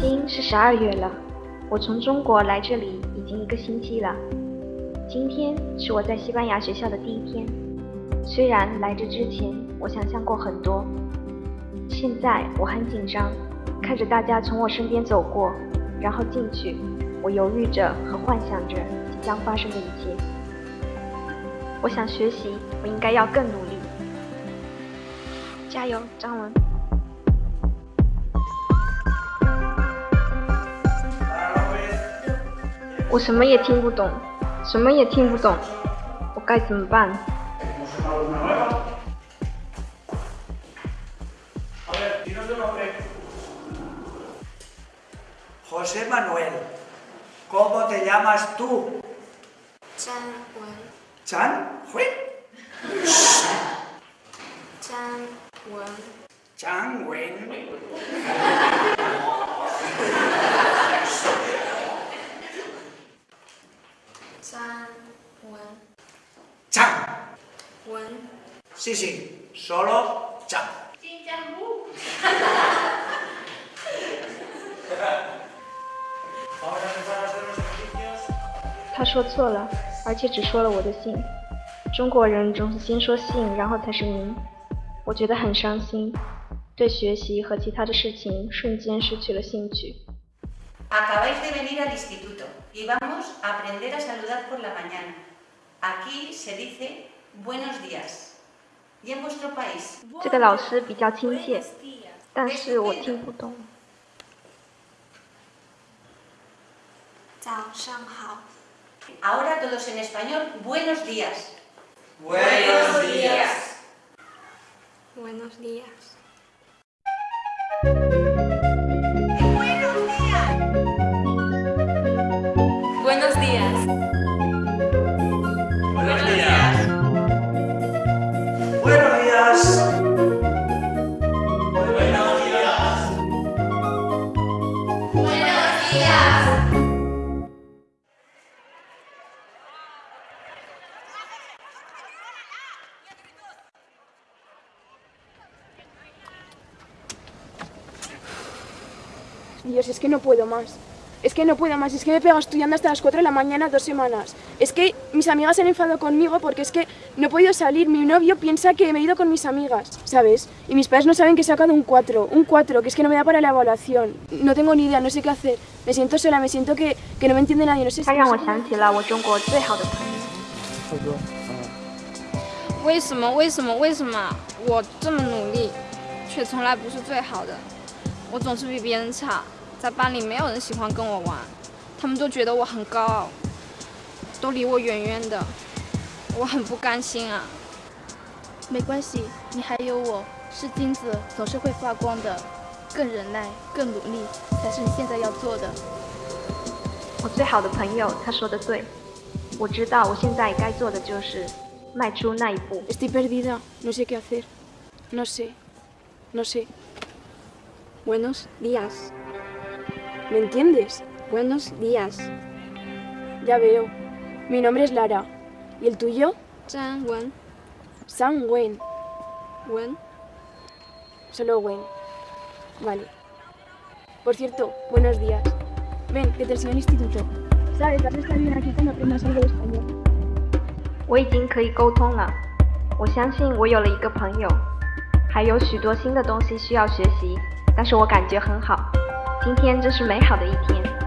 已经是十二月了，我从中国来这里已经一个星期了。今天是我在西班牙学校的第一天。虽然来这之前我想象过很多，现在我很紧张，看着大家从我身边走过，然后进去，我犹豫着和幻想着即将发生的一切。我想学习，我应该要更努力。加油，张文！我什么也听不懂，什么也听不懂，我该怎么办？José Manuel，¿cómo te llamas tú？张文。张文。张文。张文。Sí, sí, solo Chan. 他说错了，而且只说了我的姓。中国人总是先说姓，然后才是名。我觉得很伤心，对学习和其他的事情瞬间失去了兴趣。Acabáis de venir al instituto y vamos a aprender a saludar por la mañana. Aquí se dice buenos días. 这个老师比较亲切，但是我听不懂。早上好。Ahora todos en español, buenos días. Buenos días. Buenos días. Dios, es que no puedo más. Es que no puedo más, es que me he pegado estudiando hasta las 4 de la mañana dos semanas. Es que mis amigas se han enfadado conmigo porque es que no he podido salir. Mi novio piensa que me he ido con mis amigas, ¿sabes? Y mis padres no saben que he sacado un 4, un 4, que es que no me da para la evaluación. No tengo ni idea, no sé qué hacer. Me siento sola, me siento que, que no me entiende nadie, no sé si... 为什么？为什么？为什么我这么努力，却从来不是最好的？我总是比别人差， 在班里没有人喜欢跟我玩，他们都觉得我很高傲，都离我远远的，我很不甘心啊。没关系，你还有我，是金子，总是会发光的。更忍耐，更努力，才是你现在要做的。我最好的朋友，他说的对，我知道我现在该做的就是迈出那一步。Estoy perdida, no sé qué hacer, no sé, no sé. Buenos días. ¿Me entiendes? Buenos días. Ya veo. Mi nombre es Lara. ¿Y el tuyo? San Wen. San Wen. Wen. Solo Wen. Vale. Por cierto, buenos días. Ven, que te enseño el instituto. Sabes, vas a estar bien aquí cuando aprendas algo de español. 我已经可以沟通了，我相信我有了一个朋友，还有许多新的东西需要学习。但是我感觉很好， 今天真是美好的一天。